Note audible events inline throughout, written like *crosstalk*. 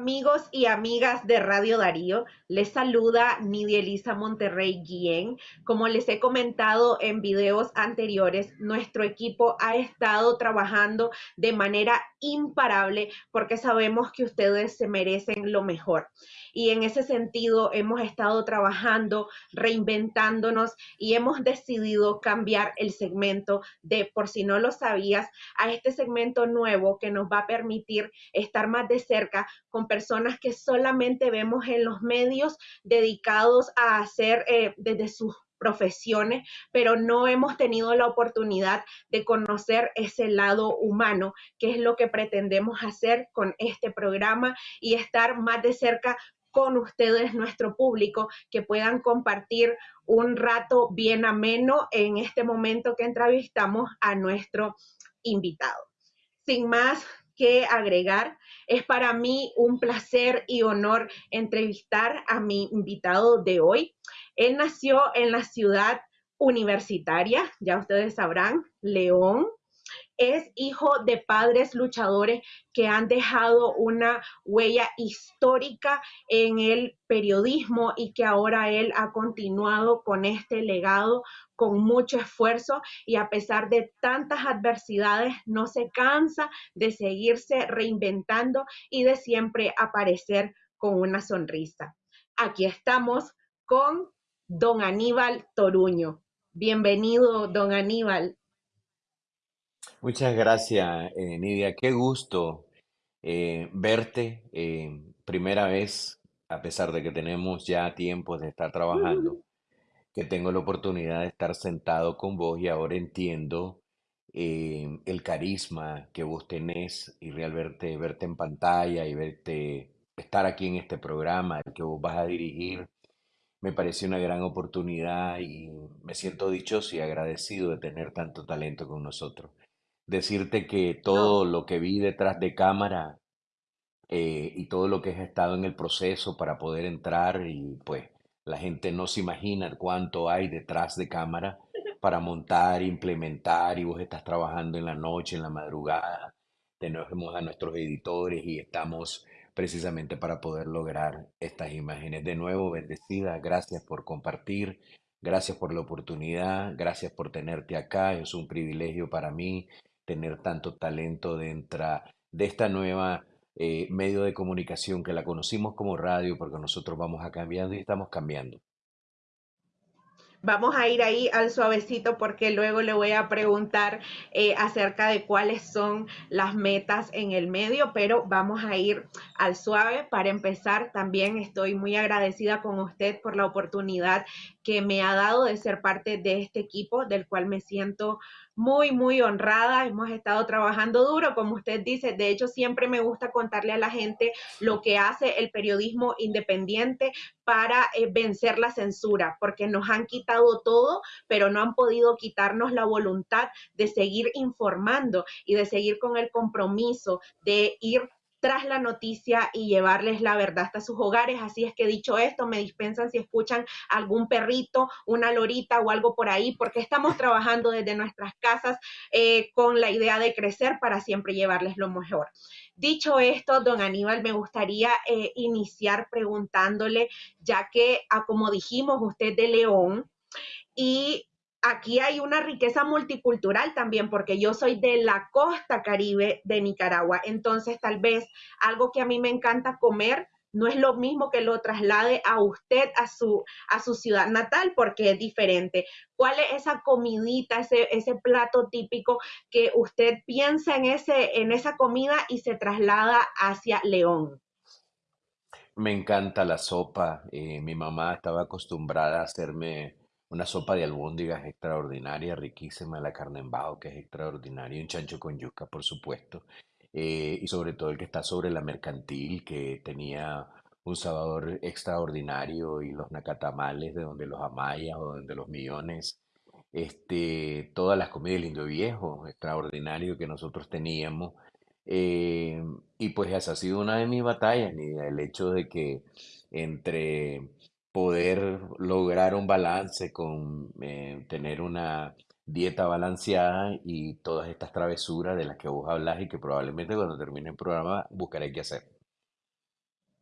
Amigos y amigas de Radio Darío, les saluda Nidia Elisa Monterrey Guillén. Como les he comentado en videos anteriores, nuestro equipo ha estado trabajando de manera imparable porque sabemos que ustedes se merecen lo mejor. Y en ese sentido hemos estado trabajando, reinventándonos y hemos decidido cambiar el segmento de, por si no lo sabías, a este segmento nuevo que nos va a permitir estar más de cerca con personas que solamente vemos en los medios dedicados a hacer eh, desde sus profesiones, pero no hemos tenido la oportunidad de conocer ese lado humano, que es lo que pretendemos hacer con este programa y estar más de cerca con ustedes, nuestro público, que puedan compartir un rato bien ameno en este momento que entrevistamos a nuestro invitado. Sin más que agregar, es para mí un placer y honor entrevistar a mi invitado de hoy. Él nació en la ciudad universitaria, ya ustedes sabrán, León, es hijo de padres luchadores que han dejado una huella histórica en el periodismo y que ahora él ha continuado con este legado con mucho esfuerzo y a pesar de tantas adversidades no se cansa de seguirse reinventando y de siempre aparecer con una sonrisa. Aquí estamos con don Aníbal Toruño. Bienvenido, don Aníbal. Muchas gracias, eh, Nidia. Qué gusto eh, verte. eh, primera vez, a pesar de que tenemos ya tiempo de estar trabajando, que tengo la oportunidad de estar sentado con vos y ahora entiendo el carisma que vos tenés y real verte, verte en pantalla y verte estar aquí en este programa el que vos vas a dirigir. Me parece una gran oportunidad y me siento dichoso y agradecido de tener tanto talento con nosotros. Decirte que todo lo que vi detrás de cámara eh, y todo lo que has estado en el proceso para poder entrar y pues la gente no se imagina cuánto hay detrás de cámara *laughs* para montar, implementar y vos estás trabajando en la noche, en la madrugada, tenemos a nuestros editores y estamos precisamente para poder lograr estas imágenes. De nuevo, bendecida, gracias por compartir, gracias por la oportunidad, gracias por tenerte acá, es un privilegio para mí tener tanto talento dentro de esta nueva eh, medio de comunicación que la conocimos como radio porque nosotros vamos a cambiando y estamos cambiando. Vamos a ir ahí al suavecito porque luego le voy a preguntar eh, acerca de cuáles son las metas en el medio, pero vamos a ir al suave. Para empezar, también estoy muy agradecida con usted por la oportunidad que me ha dado de ser parte de este equipo del cual me siento muy, muy honrada. Hemos estado trabajando duro, como usted dice. De hecho, siempre me gusta contarle a la gente lo que hace el periodismo independiente para eh, vencer la censura, porque nos han quitado todo, pero no han podido quitarnos la voluntad de seguir informando y de seguir con el compromiso de ir tras la noticia y llevarles la verdad hasta sus hogares. Así es que dicho esto, me dispensan si escuchan algún perrito, una lorita o algo por ahí, porque estamos trabajando desde nuestras casas eh, con la idea de crecer para siempre llevarles lo mejor. Dicho esto, don Aníbal, me gustaría eh, iniciar preguntándole, ya que, ah, como dijimos, usted de León, y aquí hay una riqueza multicultural también, porque yo soy de la costa caribe de Nicaragua. Entonces, tal vez algo que a mí me encanta comer no es lo mismo que lo traslade a usted a su, a su ciudad natal, porque es diferente. ¿Cuál es esa comidita, ese, ese plato típico que usted piensa en, ese, en esa comida y se traslada hacia León? Me encanta la sopa. eh, mi mamá estaba acostumbrada a hacerme una sopa de albóndigas extraordinaria, riquísima, la carne en bajo que es extraordinaria, un chancho con yuca, por supuesto, eh, y sobre todo el que está sobre la mercantil, que tenía un sabor extraordinario, y los nacatamales de donde los amayas o donde los millones, este, todas las comidas del Indio Viejo, extraordinario que nosotros teníamos. eh, y pues esa ha sido una de mis batallas, ni el hecho de que entre poder lograr un balance con eh, tener una dieta balanceada y todas estas travesuras de las que vos hablas y que probablemente cuando termine el programa buscaré qué hacer.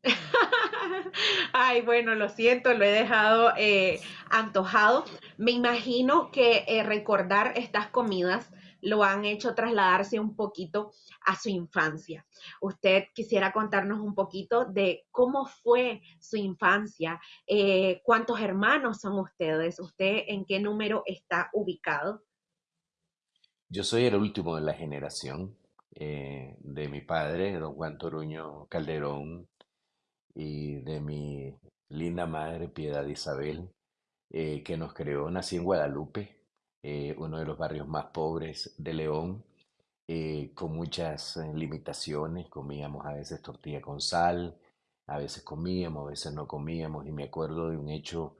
*laughs* Ay, bueno, lo siento, lo he dejado eh, antojado. Me imagino que eh, recordar estas comidas lo han hecho trasladarse un poquito a su infancia. Usted quisiera contarnos un poquito de cómo fue su infancia, eh, cuántos hermanos son ustedes, usted en qué número está ubicado. Yo soy el último de la generación eh, de mi padre, don Juan Toruño Calderón, y de mi linda madre, Piedad Isabel, eh, que nos creó. Nací en Guadalupe, eh, uno de los barrios más pobres de León, eh, con muchas eh, limitaciones. Comíamos a veces tortilla con sal, a veces comíamos, a veces no comíamos. Y me acuerdo de un hecho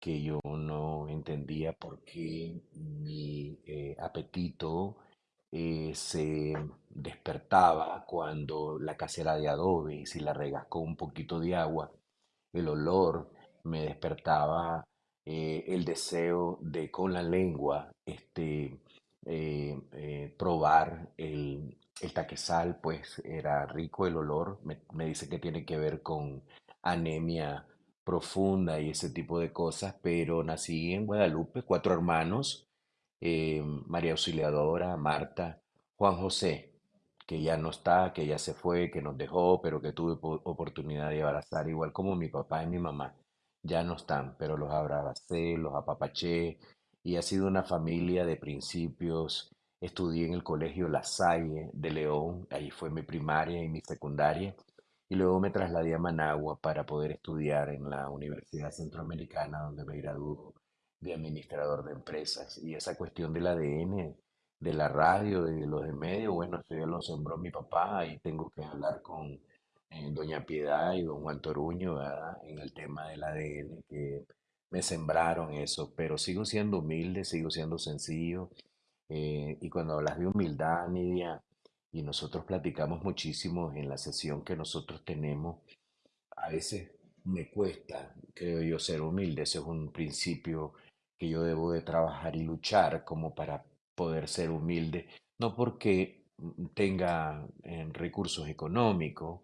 que yo no entendía por qué mi apetito se despertaba cuando la casa era de adobe si la regas un poquito de agua, el olor me despertaba eh, el deseo de con la lengua este, eh, eh, probar el, el taquesal, pues era rico el olor. Me, me dice que tiene que ver con anemia profunda y ese tipo de cosas, pero nací en Guadalupe, cuatro hermanos, María Auxiliadora, Marta, Juan José, que ya no está, que ya se fue, que nos dejó, pero que tuve po- oportunidad de abrazar, igual como mi papá y mi mamá. Ya no están, pero los abracé, los apapaché, y ha sido una familia de principios. Estudié en el colegio La Salle de León, ahí fue mi primaria y mi secundaria, y luego me trasladé a Managua para poder estudiar en la Universidad Centroamericana, donde me graduó de administrador de empresas. Y esa cuestión del ADN, de la radio, de los de medio, bueno, eso ya lo sembró mi papá y tengo que hablar con doña Piedad y don Juan Toruño, ¿verdad? En el tema del ADN, que me sembraron eso, pero sigo siendo humilde, sigo siendo sencillo. eh, y cuando hablas de humildad, Nidia, y nosotros platicamos muchísimo en la sesión que nosotros tenemos, a veces me cuesta, creo yo, ser humilde. Ese es un principio que yo debo de trabajar y luchar como para poder ser humilde, no porque tenga eh, recursos económicos,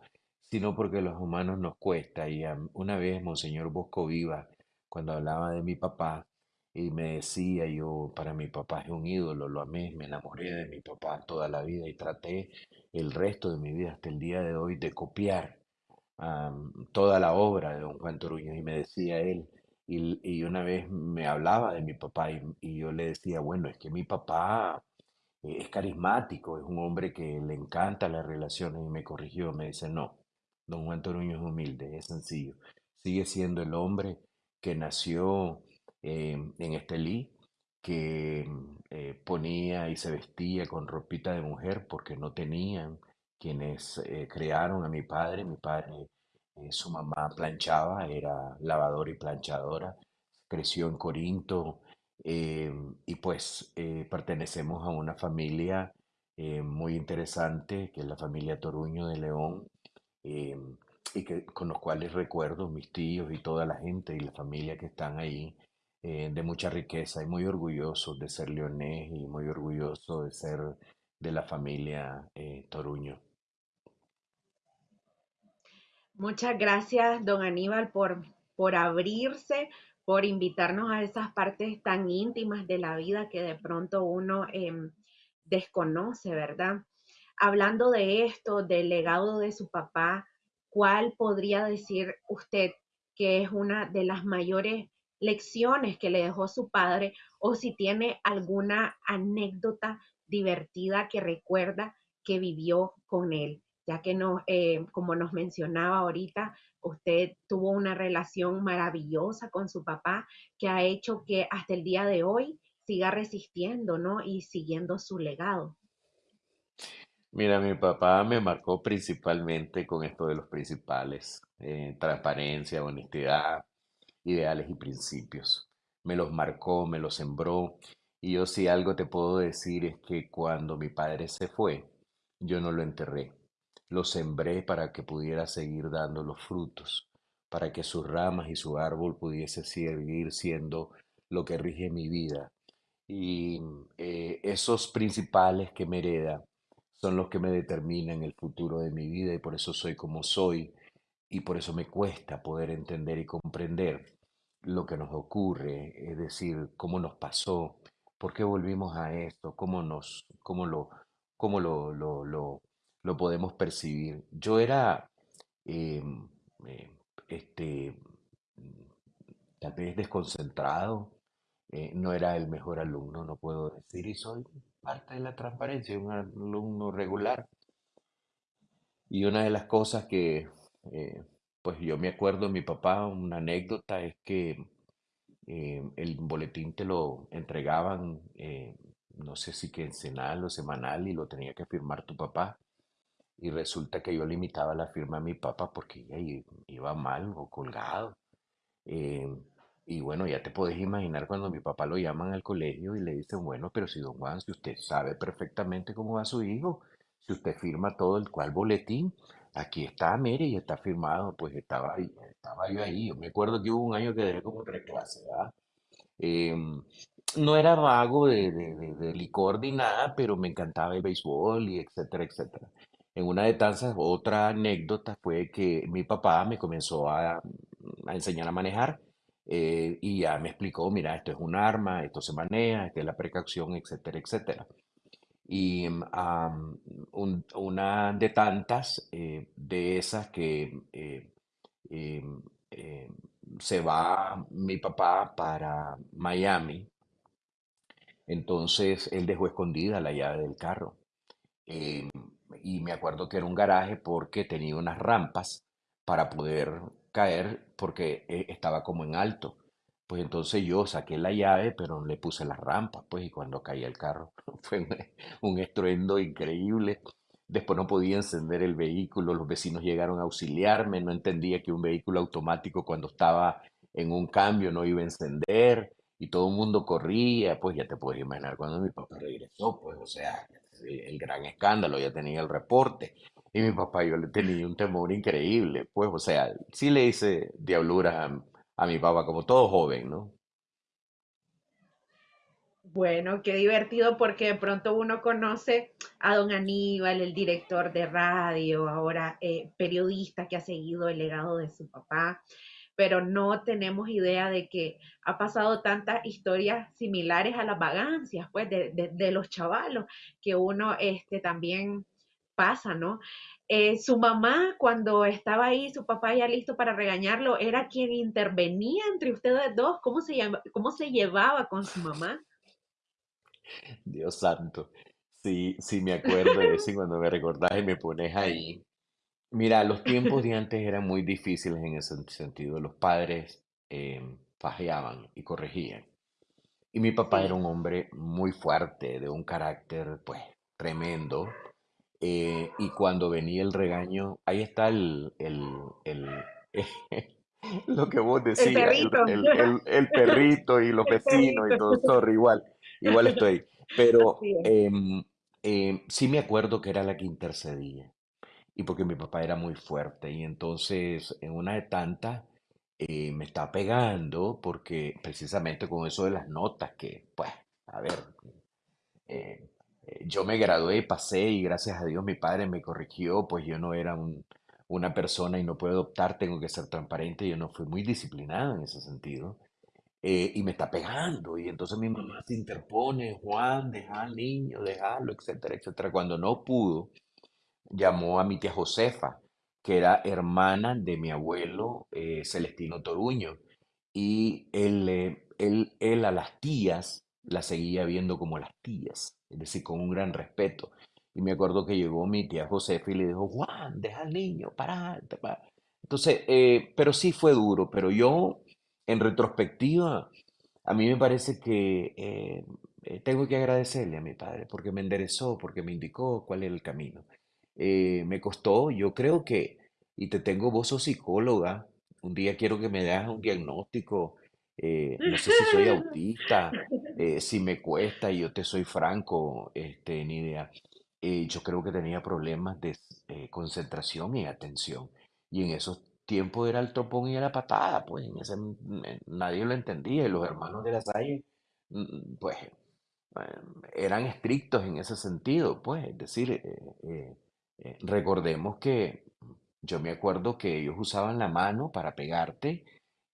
sino porque los humanos nos cuesta. Y una vez Monseñor Bosco Viva, cuando hablaba de mi papá, y me decía, yo para mi papá es un ídolo, lo amé, me enamoré de mi papá toda la vida y traté el resto de mi vida hasta el día de hoy de copiar toda la obra de don Juan Toruño y me decía él, y, y una vez me hablaba de mi papá y, y yo le decía, bueno, es que mi papá es carismático, es un hombre que le encanta las relaciones y me corrigió, me dice, no, don Juan Toruño es humilde, es sencillo, sigue siendo el hombre que nació eh, en Estelí, que eh, ponía y se vestía con ropita de mujer porque no tenían quienes eh, crearon a mi padre, mi padre, su mamá planchaba, era lavadora y planchadora, creció en Corinto, y pues pertenecemos a una familia muy interesante, que es la familia Toruño de León, eh, y que, con los cuales recuerdo mis tíos y toda la gente y la familia que están ahí, eh, de mucha riqueza y muy orgulloso de ser leonés y muy orgulloso de ser de la familia eh, Toruño. Muchas gracias, don Aníbal, por, por abrirse, por invitarnos a esas partes tan íntimas de la vida que de pronto uno em, desconoce, ¿verdad? Hablando de esto, del legado de su papá, ¿cuál podría decir usted que es una de las mayores lecciones que le dejó su padre o si tiene alguna anécdota divertida que recuerda que vivió con él? ya que eh, como nos mencionaba ahorita, usted tuvo una relación maravillosa con su papá que ha hecho que hasta el día de hoy siga resistiendo, ¿no? Y siguiendo su legado. Mira, mi papá me marcó principalmente con esto de los principales, eh, transparencia, honestidad, ideales y principios. Me los marcó, me los sembró. Y yo si algo te puedo decir es que cuando mi padre se fue, yo no lo enterré. Lo sembré para que pudiera seguir dando los frutos, para que sus ramas y su árbol pudiese seguir siendo lo que rige mi vida. Y eh, esos principales que me hereda son los que me determinan el futuro de mi vida y por eso soy como soy y por eso me cuesta poder entender y comprender lo que nos ocurre, es decir, cómo nos pasó, por qué volvimos a esto, cómo nos, cómo lo, cómo lo, lo, lo, lo podemos percibir. Yo era, em, eh, este, tal vez desconcentrado, eh, no era el mejor alumno, no puedo decir, y soy parte de la transparencia, un alumno regular. Y una de las cosas que, eh, pues yo me acuerdo de mi papá, una anécdota es que eh, el boletín te lo entregaban, eh, no sé si quincenal o semanal, y lo tenía que firmar tu papá. Y resulta que yo limitaba la firma a mi papá porque i- iba mal o colgado. Eh, y bueno, ya te puedes imaginar cuando mi papá lo llaman al colegio y le dicen, bueno, pero si don Juan, si usted sabe perfectamente cómo va su hijo, si usted firma todo el cual boletín, aquí está, mire, y está firmado, pues estaba estaba yo ahí. Yo me acuerdo que hubo un año que dejé como tres clases, ¿verdad? Em, no era vago de, de- de- de licor ni nada, pero me encantaba el béisbol y etcétera, etcétera. En una de tantas, otra anécdota fue que mi papá me comenzó a, a enseñar a manejar eh, y ya me explicó, mira, esto es un arma, esto se maneja, esta es la precaución, etcétera, etcétera. Y mm, una de tantas eh, de esas que eh, se va mi papá para Miami, entonces él dejó escondida la llave del carro. Y me acuerdo que era un garaje porque tenía unas rampas para poder caer porque eh, estaba como en alto. Pues entonces yo saqué la llave, pero le puse las rampas, pues, y cuando caía el carro *laughs* fue un, estruendo increíble. Después no podía encender el vehículo, los vecinos llegaron a auxiliarme, no entendía que un vehículo automático cuando estaba en un cambio no iba a encender y todo el mundo corría, pues ya te puedes imaginar cuando mi papá regresó, pues o sea, el gran escándalo, ya tenía el reporte. Y mi papá, yo le tenía un temor increíble, pues, o sea, sí le hice diabluras a, mi papá, como todo joven, ¿no? Bueno, qué divertido porque de pronto uno conoce a don Aníbal, el director de radio, ahora eh, periodista que ha seguido el legado de su papá, pero no tenemos idea de que ha pasado tantas historias similares a las vagancias, pues, de, de- de los chavalos, que uno este, también pasa, ¿no? Eh, su mamá, cuando estaba ahí, su papá ya listo para regañarlo, era quien intervenía entre ustedes dos. ¿Cómo se llama- cómo se llevaba con su mamá? Dios santo. Sí, sí me acuerdo de eso y *laughs* cuando me recordás y me pones ahí. Mira, los tiempos de *laughs* antes eran muy difíciles en ese sentido. Los padres eh, fajeaban y corregían. Y mi papá era un hombre muy fuerte, de un carácter, pues, tremendo. Eh, y cuando venía el regaño, ahí está el, el, el, *laughs* lo que vos decías, el, perrito, el, el, perrito y los *laughs* vecinos y perrito. todo, sorry, igual, igual *laughs* estoy. Pero es. em, em, sí me acuerdo que era la que intercedía y porque mi papá era muy fuerte y entonces en una de tantas eh, me está pegando porque precisamente con eso de las notas que, pues, a ver, eh, eh, yo me gradué, pasé y gracias a Dios mi padre me corrigió, pues yo no era un- una persona y no puedo optar, tengo que ser transparente, yo no fui muy disciplinado en ese sentido. eh, y me está pegando, y entonces mi mamá se interpone, Juan, deja al niño, déjalo, etcétera, etcétera. Cuando no pudo, llamó a mi tía Josefa, que era hermana de mi abuelo eh, Celestino Toruño, y él, eh, él, él a las tías las seguía viendo como las tías, es decir, con un gran respeto. Y me acuerdo que llegó mi tía Josefa y le dijo, Juan, deja al niño, para. para". Entonces, eh, pero sí fue duro, pero yo, en retrospectiva, a mí me parece que eh, eh, tengo que agradecerle a mi padre porque me enderezó, porque me indicó cuál era el camino. Me costó, yo creo que, y te tengo, vos sos psicóloga, un día quiero que me das un diagnóstico, eh, no sé si soy *laughs* autista, eh, si me cuesta, y yo te soy franco, este, Nidia, eh, yo creo que tenía problemas de eh, concentración y atención, y en esos tiempos era el tropón y la patada, pues en ese, eh, nadie lo entendía, y los hermanos de la Salle, mm, pues eran estrictos en ese sentido, pues, es decir, recordemos que yo me acuerdo que ellos usaban la mano para pegarte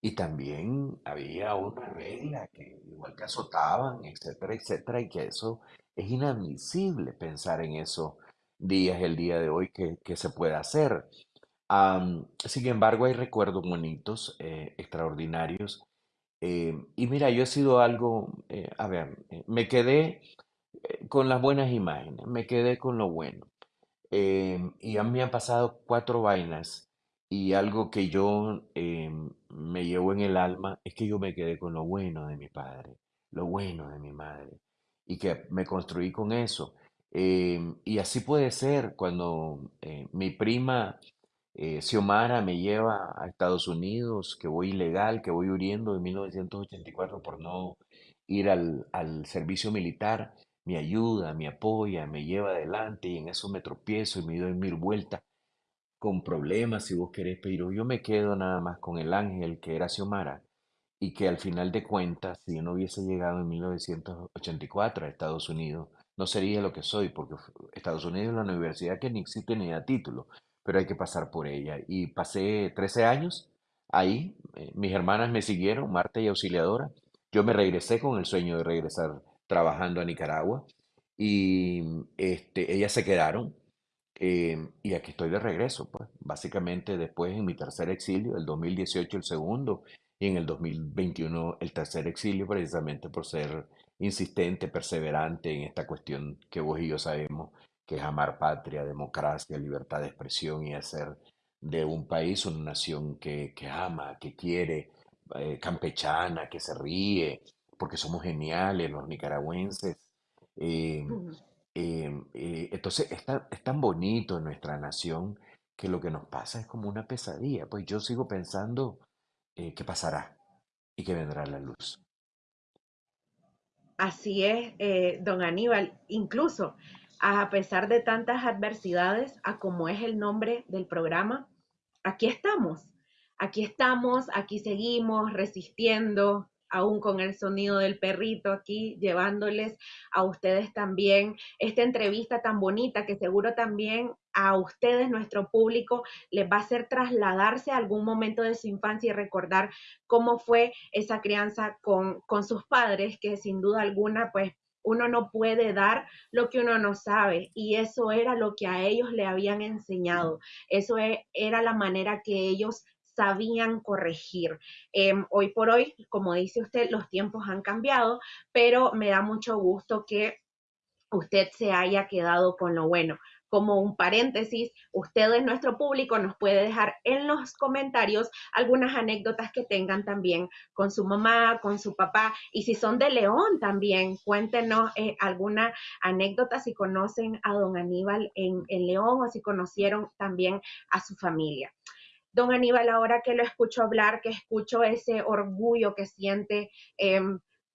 y también había una regla que igual que azotaban, etcétera, etcétera, y que eso es inadmisible pensar en esos días, el día de hoy, que, que se puede hacer. Am, sin embargo, hay recuerdos bonitos, eh, extraordinarios. eh, y mira, yo he sido algo, eh, a ver, me quedé con las buenas imágenes, me quedé con lo bueno. Y a mí han pasado cuatro vainas y algo que yo em, me llevo en el alma es que yo me quedé con lo bueno de mi padre, lo bueno de mi madre y que me construí con eso. Em, y así puede ser cuando eh, mi prima eh, Xiomara me lleva a Estados Unidos, que voy ilegal, que voy huyendo de 1984 por no ir al, al servicio militar, me ayuda, me apoya, me lleva adelante y en eso me tropiezo y me doy mil vueltas con problemas si vos querés, pero yo me quedo nada más con el ángel que era Xiomara y que al final de cuentas, si yo no hubiese llegado en 1984 a Estados Unidos, no sería lo que soy, porque Estados Unidos es una universidad que ni existe ni da título, pero hay que pasar por ella. Y pasé 13 años ahí, eh, mis hermanas me siguieron, Marta y Auxiliadora, yo me regresé con el sueño de regresar trabajando a Nicaragua y este, ellas se quedaron Em, y aquí estoy de regreso, pues, básicamente después en mi tercer exilio, el 2018 el segundo y en el 2021 el tercer exilio, precisamente por ser insistente, perseverante en esta cuestión que vos y yo sabemos, que es amar patria, democracia, libertad de expresión y hacer de un país una nación que, que ama, que quiere, eh, campechana, que se ríe, porque somos geniales los nicaragüenses. em, Em, eh, entonces es tan, bonito en nuestra nación que lo que nos pasa es como una pesadilla. Pues yo sigo pensando eh, que pasará y que vendrá la luz. Así es, eh, don Aníbal. Incluso a pesar de tantas adversidades, a como es el nombre del programa, aquí estamos. Aquí estamos, aquí seguimos resistiendo, aún con el sonido del perrito aquí, llevándoles a ustedes también esta entrevista tan bonita que seguro también a ustedes, nuestro público, les va a hacer trasladarse a algún momento de su infancia y recordar cómo fue esa crianza con, con sus padres, que sin duda alguna, pues uno no puede dar lo que uno no sabe y eso era lo que a ellos le habían enseñado, eso e- era la manera que ellos sabían corregir. Eh, hoy por hoy, como dice usted, los tiempos han cambiado, pero me da mucho gusto que usted se haya quedado con lo bueno. Como un paréntesis, usted en nuestro público nos puede dejar en los comentarios algunas anécdotas que tengan también con su mamá, con su papá, y si son de León también, cuéntenos eh, alguna anécdota si conocen a don Aníbal en, en León o si conocieron también a su familia. Don Aníbal, ahora que lo escucho hablar, que escucho ese orgullo que siente eh,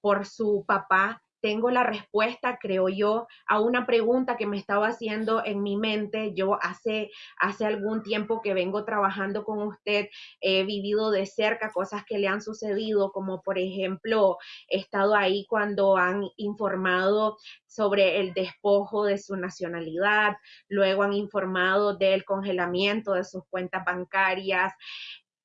por su papá, tengo la respuesta, creo yo, a una pregunta que me estaba haciendo en mi mente. Yo hace, hace algún tiempo que vengo trabajando con usted, he vivido de cerca cosas que le han sucedido, como por ejemplo, he estado ahí cuando han informado sobre el despojo de su nacionalidad, luego han informado del congelamiento de sus cuentas bancarias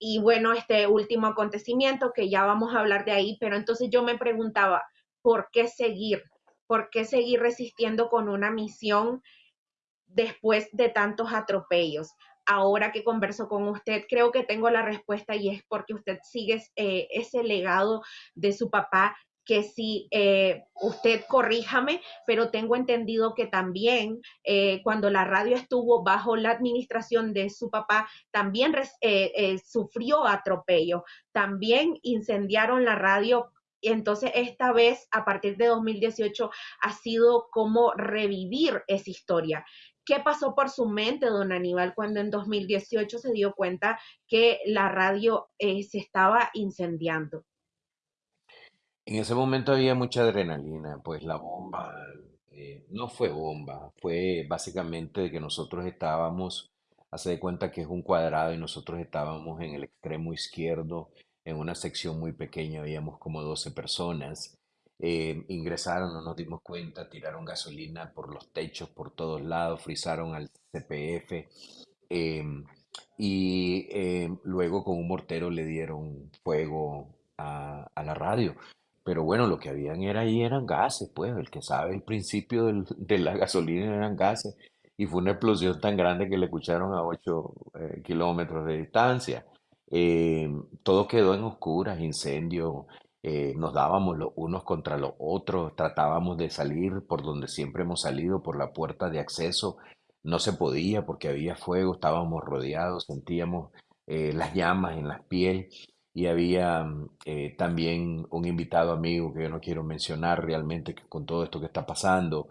y bueno, este último acontecimiento que ya vamos a hablar de ahí, pero entonces yo me preguntaba, ¿por qué seguir? ¿Por qué seguir resistiendo con una misión después de tantos atropellos? Ahora que converso con usted, creo que tengo la respuesta y es porque usted sigue eh, ese legado de su papá que si eh, usted corríjame, pero tengo entendido que también eh, cuando la radio estuvo bajo la administración de su papá, también eh, sufrió atropello, también incendiaron la radio. Y entonces esta vez, a partir de 2018, ha sido como revivir esa historia. ¿Qué pasó por su mente, don Aníbal, cuando en 2018 se dio cuenta que la radio eh, se estaba incendiando? En ese momento había mucha adrenalina, pues la bomba eh, no fue bomba, fue básicamente de que nosotros estábamos, hace de cuenta que es un cuadrado y nosotros estábamos en el extremo izquierdo, en una sección muy pequeña, habíamos como 12 personas. eh, ingresaron, no nos dimos cuenta, tiraron gasolina por los techos, por todos lados, frizaron al CPF. em, y eh, luego con un mortero le dieron fuego a, a la radio. Pero bueno, lo que habían era ahí eran gases, pues, el que sabe el principio del- de la gasolina eran gases. Y fue una explosión tan grande que le escucharon a 8 kilómetros de distancia. Eh, todo quedó en oscuras, incendio, eh, nos dábamos los unos contra los otros, tratábamos de salir por donde siempre hemos salido, por la puerta de acceso. No se podía porque había fuego, estábamos rodeados, sentíamos eh, las llamas en la piel y había mm, también un invitado amigo que yo no quiero mencionar realmente que con todo esto que está pasando.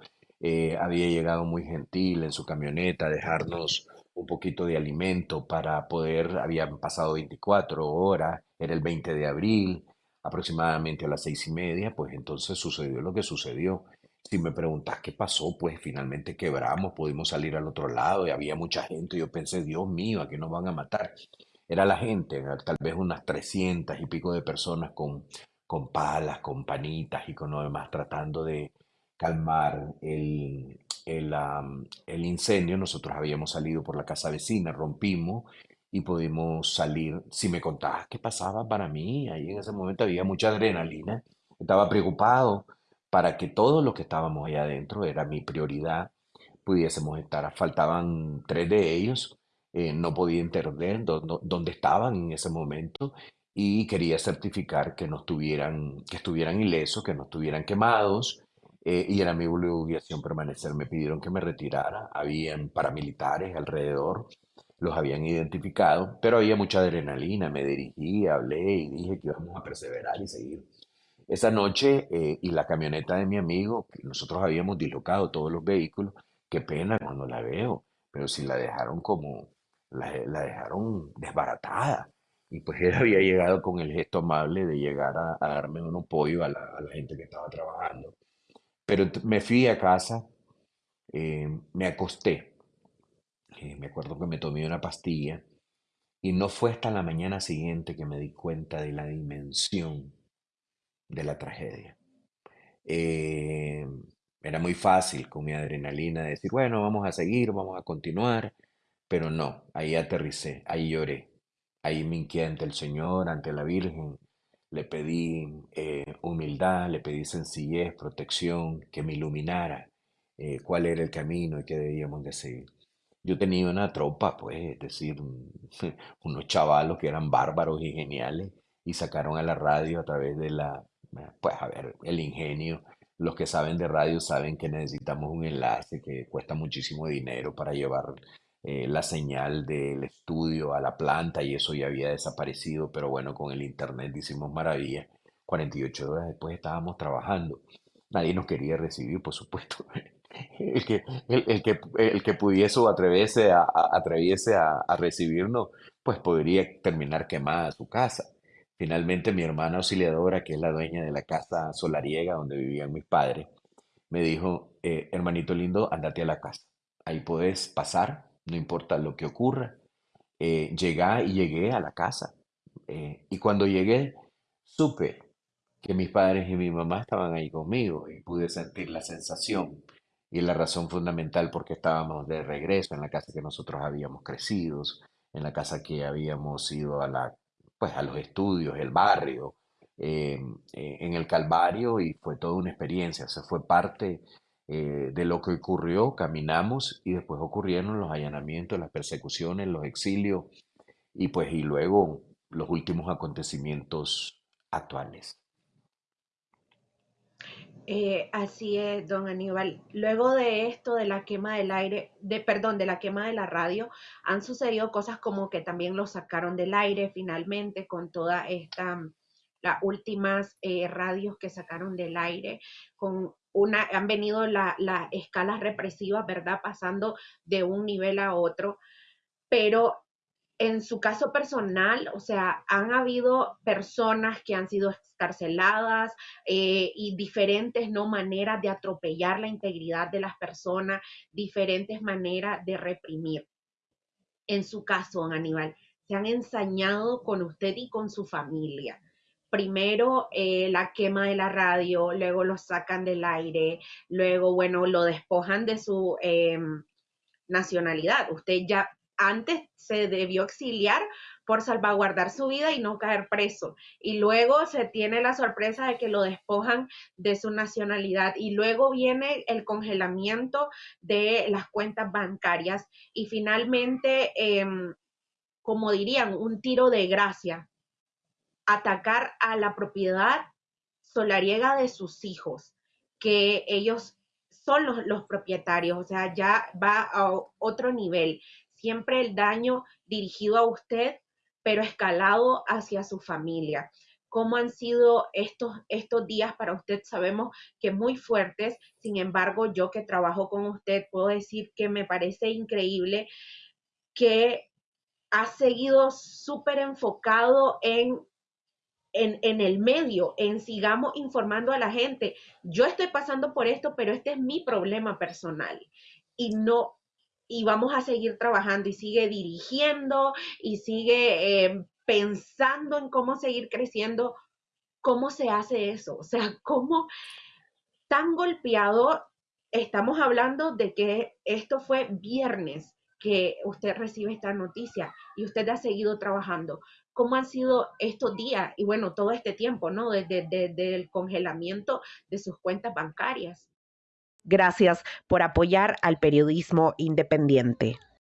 había llegado muy gentil en su camioneta a dejarnos un poquito de alimento para poder, habían pasado 24 horas, era el 20 de abril, aproximadamente a las seis y media, pues entonces sucedió lo que sucedió. Si me preguntas qué pasó, pues finalmente quebramos, pudimos salir al otro lado y había mucha gente. Yo pensé, Dios mío, ¿a qué nos van a matar? Era la gente, tal vez unas 300 y pico de personas con, con palas, con panitas y con lo demás, tratando de calmar el, el, incendio. Nosotros habíamos salido por la casa vecina, rompimos y pudimos salir. Si me contabas qué pasaba para mí, ahí en ese momento había mucha adrenalina. Estaba preocupado para que todos los que estábamos allá adentro, era mi prioridad, pudiésemos estar. Faltaban tres de ellos, eh, no podía entender dó- dó- dónde estaban en ese momento y quería certificar que no estuvieran, que estuvieran ilesos, que no estuvieran quemados. Eh, y era mi obligación permanecer. Me pidieron que me retirara. Habían paramilitares alrededor, los habían identificado, pero había mucha adrenalina. Me dirigí, hablé y dije que íbamos a perseverar y seguir. Esa noche, eh, y la camioneta de mi amigo, nosotros habíamos dislocado todos los vehículos, qué pena cuando la veo, pero si la dejaron como, la, la dejaron desbaratada. Y pues *laughs* él había llegado con el gesto amable de llegar a, a darme un apoyo a la gente que estaba trabajando. Pero me fui a casa, eh, me acosté, eh, me acuerdo que me tomé una pastilla y no fue hasta la mañana siguiente que me di cuenta de la dimensión de la tragedia. Eh, era muy fácil con mi adrenalina decir, bueno, vamos a seguir, vamos a continuar, pero no, ahí aterricé, ahí lloré, ahí me hinqué ante el Señor, ante la Virgen, le pedí eh, humildad, le pedí sencillez, protección, que me iluminara eh, cuál era el camino y qué debíamos de seguir. Yo tenía una tropa, pues, es decir, un- *laughs* unos chavalos que eran bárbaros y geniales y sacaron a la radio a través de la, pues, a ver, el ingenio. Los que saben de radio saben que necesitamos un enlace que cuesta muchísimo dinero para llevar eh, la señal del estudio a la planta y eso ya había desaparecido, pero bueno, con el internet hicimos maravillas. 48 horas después estábamos trabajando. Nadie nos quería recibir, por supuesto. *laughs* El que, el, el que, el que pudiese o atreviese a, atreviese a recibirnos, pues podría terminar quemada su casa. Finalmente, mi hermana auxiliadora, que es la dueña de la casa solariega donde vivían mis padres, me dijo, eh, hermanito lindo, andate a la casa. Ahí puedes pasar, no importa lo que ocurra. Eh, llegá y llegué a la casa. Eh, y cuando llegué, supe que mis padres y mi mamá estaban ahí conmigo y pude sentir la sensación y la razón fundamental por qué estábamos de regreso en la casa que nosotros habíamos crecido, en la casa que habíamos ido a la, pues a los estudios, el barrio, eh, eh, en el Calvario y fue toda una experiencia, se fue parte eh, de lo que ocurrió, caminamos y después ocurrieron los allanamientos, las persecuciones, los exilios y pues y luego los últimos acontecimientos actuales. Eh, así es, don Aníbal. Luego de esto, de la quema del aire, de, perdón, de la quema de la radio, han sucedido cosas como que también lo sacaron del aire finalmente con toda esta, las últimas eh, radios que sacaron del aire, con una, han venido la- las escalas represivas, ¿verdad? Pasando de un nivel a otro, pero en su caso personal, o sea, han habido personas que han sido excarceladas eh, y diferentes no maneras de atropellar la integridad de las personas, diferentes maneras de reprimir. En su caso, Aníbal, se han ensañado con usted y con su familia. Primero eh, la quema de la radio, luego lo sacan del aire, luego, bueno, lo despojan de su eh, nacionalidad. Usted ya antes se debió exiliar por salvaguardar su vida y no caer preso. Y luego se tiene la sorpresa de que lo despojan de su nacionalidad. Y luego viene el congelamiento de las cuentas bancarias. Y finalmente, em, como dirían, un tiro de gracia, atacar a la propiedad solariega de sus hijos, que ellos son los, los, propietarios, o sea, ya va a otro nivel. Siempre el daño dirigido a usted, pero escalado hacia su familia. ¿Cómo han sido estos, estos días para usted? Sabemos que muy fuertes, sin embargo, yo que trabajo con usted, puedo decir que me parece increíble que ha seguido súper enfocado en en, el medio, en sigamos informando a la gente. Yo estoy pasando por esto, pero este es mi problema personal. Y no, y vamos a seguir trabajando y sigue dirigiendo y sigue eh, pensando en cómo seguir creciendo. ¿Cómo se hace eso? O sea, *laughs* ¿cómo tan golpeado estamos hablando de que esto fue viernes que usted recibe esta noticia y usted ha seguido trabajando cómo han sido estos días y bueno, todo este tiempo, ¿no? Desde, desde el congelamiento de sus cuentas bancarias. Gracias por apoyar al periodismo independiente.